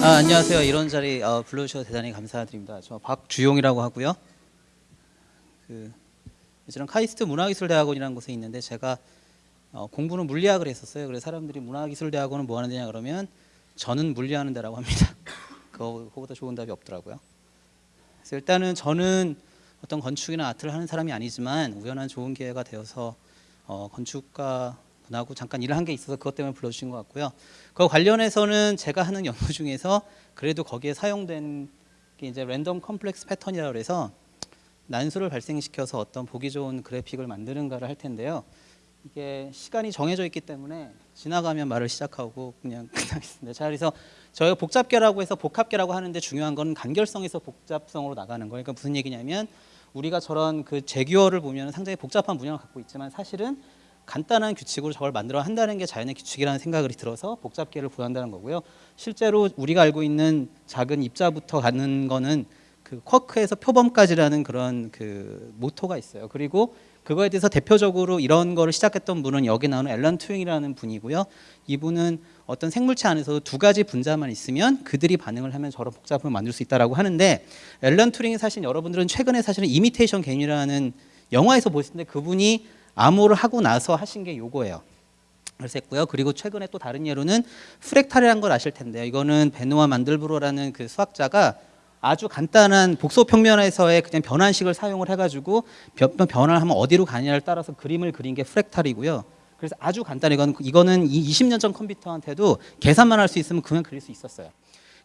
아, 안녕하세요. 이런 자리 어, 불러주셔서 대단히 감사드립니다. 저 박주용이라고 하고요. 그 저는 카이스트 문화기술대학원이라는 곳에 있는데 제가 어, 공부는 물리학을 했었어요. 그래서 사람들이 문화기술대학원은 뭐 하는 데냐 그러면 저는 물리하는 데라고 합니다. 그거, 그거보다 좋은 답이 없더라고요. 그래서 일단은 저는 어떤 건축이나 아트를 하는 사람이 아니지만 우연한 좋은 기회가 되어서 어, 건축가 분하고 잠깐 일을 한 게 있어서 그것 때문에 불러주신 것 같고요. 그 관련해서는 제가 하는 연구 중에서 그래도 거기에 사용된 게 이제 랜덤 컴플렉스 패턴이라고 그래서 난수를 발생시켜서 어떤 보기 좋은 그래픽을 만드는가를 할 텐데요. 이게 시간이 정해져 있기 때문에 지나가면 말을 시작하고 그냥 끝나겠습니다. 자, 그래서 저희가 복잡계라고 해서 복합계라고 하는데 중요한 건 간결성에서 복잡성으로 나가는 거예요. 그러니까 무슨 얘기냐면 우리가 저런 그 제규어를 보면 상당히 복잡한 문양을 갖고 있지만 사실은 간단한 규칙으로 저걸 만들어 한다는 게 자연의 규칙이라는 생각이 들어서 복잡계를 구현한다는 거고요. 실제로 우리가 알고 있는 작은 입자부터 가는 거는 그 쿼크에서 표범까지라는 그런 그 모토가 있어요. 그리고 그거에 대해서 대표적으로 이런 거를 시작했던 분은 여기 나오는 앨런 튜링이라는 분이고요. 이분은 어떤 생물체 안에서 두 가지 분자만 있으면 그들이 반응을 하면 저런 복잡을 만들 수 있다라고 하는데 앨런 튜링이 사실 여러분들은 최근에 사실은 이미테이션 게임이라는 영화에서 보실 텐데 그분이 암호를 하고 나서 하신 게 요거예요. 그래서 했고요. 그리고 최근에 또 다른 예로는 프렉탈이라는 걸 아실 텐데요. 이거는 베누아 만들브로라는 그 수학자가 아주 간단한 복소 평면에서의 그냥 변환식을 사용을 해가지고 변화를 하면 어디로 가냐를 따라서 그림을 그린 게 프렉탈이고요. 그래서 아주 간단해. 이건 이거는 20년 전 컴퓨터한테도 계산만 할 수 있으면 그냥 그릴 수 있었어요.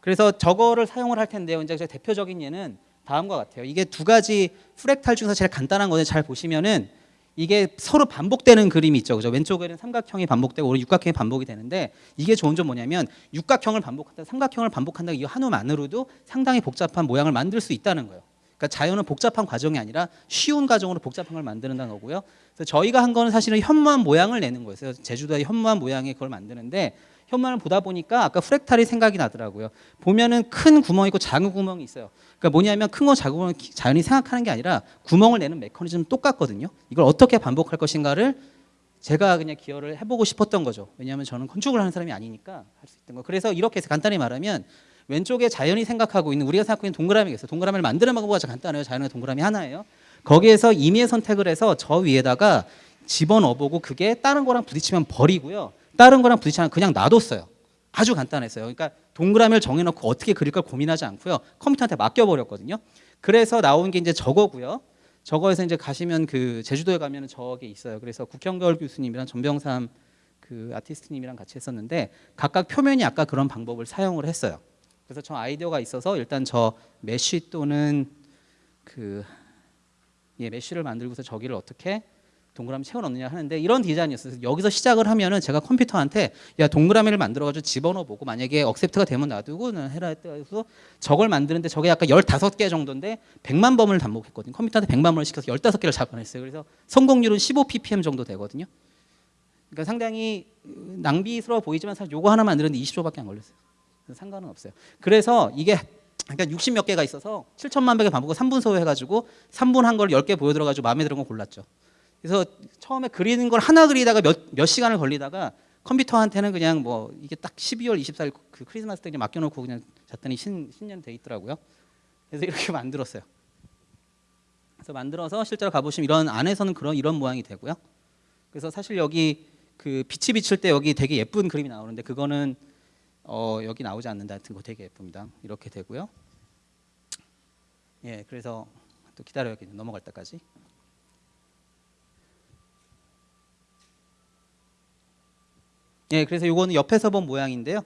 그래서 저거를 사용을 할 텐데요. 이제 대표적인 예는 다음과 같아요. 이게 두 가지 프렉탈 중에서 제일 간단한 거는 잘 보시면은 이게 서로 반복되는 그림이 있죠. 그죠? 왼쪽에는 삼각형이 반복되고 오른 육각형이 반복이 되는데 이게 좋은 점 뭐냐면 육각형을 반복한다, 삼각형을 반복한다 이 한우만으로도 상당히 복잡한 모양을 만들 수 있다는 거예요. 그러니까 자연은 복잡한 과정이 아니라 쉬운 과정으로 복잡한 걸 만드는다는 거고요. 그래서 저희가 한 거는 사실은 현무암 모양을 내는 거예요. 그래서 제주도의 현무암 모양의 그걸 만드는데 현무암을 보다 보니까 아까 프렉탈이 생각이 나더라고요. 보면은 큰 구멍이 있고 작은 구멍이 있어요. 그러니까 뭐냐면 큰 거 작은 거 자연히 생각하는 게 아니라 구멍을 내는 메커니즘 똑같거든요. 이걸 어떻게 반복할 것인가를 제가 그냥 기여를 해보고 싶었던 거죠. 왜냐하면 저는 건축을 하는 사람이 아니니까 할 수 있던 거. 그래서 이렇게 해서 간단히 말하면 왼쪽에 자연이 생각하고 있는 우리가 생각하고 있는 동그라미가 있어요. 동그라미를 만드는 방법이 아주 간단해요. 자연의 동그라미 하나예요. 거기에서 임의의 선택을 해서 저 위에다가 집어넣어보고 그게 다른 거랑 부딪히면 버리고요. 다른 거랑 부딪히면 그냥 놔뒀어요. 아주 간단했어요. 그러니까 동그라미를 정해놓고 어떻게 그릴 걸 고민하지 않고요. 컴퓨터한테 맡겨버렸거든요. 그래서 나온 게 이제 저거고요. 저거에서 이제 가시면 그 제주도에 가면 저게 있어요. 그래서 국형겨울 교수님이랑 전병삼 그 아티스트님이랑 같이 했었는데 각각 표면이 아까 그런 방법을 사용을 했어요. 그래서 저 아이디어가 있어서 일단 저 메쉬 또는 그 예, 메쉬를 만들고서 저기를 어떻게 동그라미 채워 넣느냐 하는데 이런 디자인이었어요. 여기서 시작을 하면은 제가 컴퓨터한테 야 동그라미를 만들어 가지고 집어넣어 보고 만약에 억셉트가 되면 놔두고 해라 해서 저걸 만드는데 저게 약간 15개 정도인데 100만 범을 반복했거든요. 컴퓨터한테 100만 번을 시켜서 15개를 잡아냈어요. 그래서 성공률은 15 ppm 정도 되거든요. 그러니까 상당히 낭비스러워 보이지만 사실 요거 하나 만드는데 20초밖에 안 걸렸어요. 상관은 없어요. 그래서 이게 그러니까 60 몇 개가 있어서 7천만 백의 반복을 3분 소요 해가지고 3분 한 걸 10개 보여들어가지고 마음에 드는 거 골랐죠. 그래서 처음에 그리는 걸 하나 그리다가 몇, 몇 시간을 걸리다가 컴퓨터한테는 그냥 뭐 이게 딱 12월 24일 그 크리스마스 때 맡겨놓고 그냥 잤더니 신, 신년 돼 있더라고요. 그래서 이렇게 만들었어요. 그래서 만들어서 실제로 가보시면 이런 안에서는 그런 이런 모양이 되고요. 그래서 사실 여기 그 빛이 비칠 때 여기 되게 예쁜 그림이 나오는데 그거는 어 여기 나오지 않는다 하여튼 거 되게 예쁩니다. 이렇게 되고요. 예, 그래서 또 기다려야겠네요. 넘어갈 때까지. 예, 그래서 이거는 옆에서 본 모양인데요.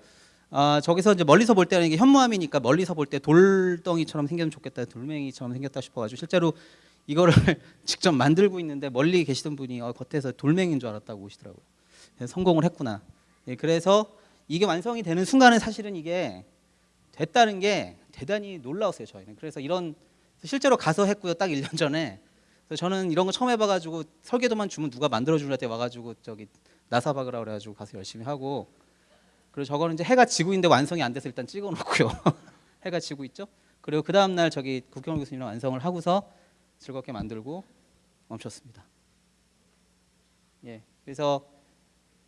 아, 저기서 이제 멀리서 볼 때는 이게 현무암이니까 멀리서 볼 때 돌덩이처럼 생겼으면 좋겠다, 돌멩이처럼 생겼다 싶어가지고 실제로 이거를 직접 만들고 있는데 멀리 계시던 분이 어, 겉에서 돌멩이인 줄 알았다고 오시더라고요. 성공을 했구나. 예, 그래서 이게 완성이 되는 순간에 사실은 이게 됐다는 게 대단히 놀라웠어요 저희는. 그래서 이런 실제로 가서 했고요. 딱 1년 전에. 그래서 저는 이런 거 처음 해봐가지고 설계도만 주면 누가 만들어주려 때 와가지고 저기 나사 박으라 그래가지고 가서 열심히 하고 그리고 저거는 이제 해가 지고 있는데 완성이 안 돼서 일단 찍어놓고요. 해가 지고 있죠. 그리고 그 다음 날 저기 국경원 교수님이랑 완성을 하고서 즐겁게 만들고 멈췄습니다. 예, 그래서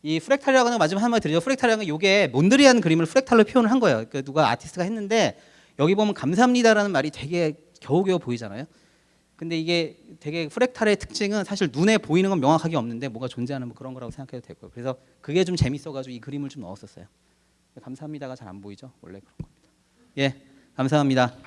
이 프랙탈이라고 하는 거 마지막 한마디 드리죠. 프랙탈이라는 건 이게 몬드리안 그림을 프랙탈로 표현을 한 거예요. 그 누가 아티스트가 했는데 여기 보면 감사합니다라는 말이 되게 겨우겨우 보이잖아요. 근데 이게 되게 프랙탈의 특징은 사실 눈에 보이는 건 명확하게 없는데 뭐가 존재하는 뭐 그런 거라고 생각해도 되고요. 그래서 그게 좀 재밌어가지고 이 그림을 좀 넣었었어요. 감사합니다가 잘 안 보이죠? 원래 그런 겁니다. 예, 감사합니다.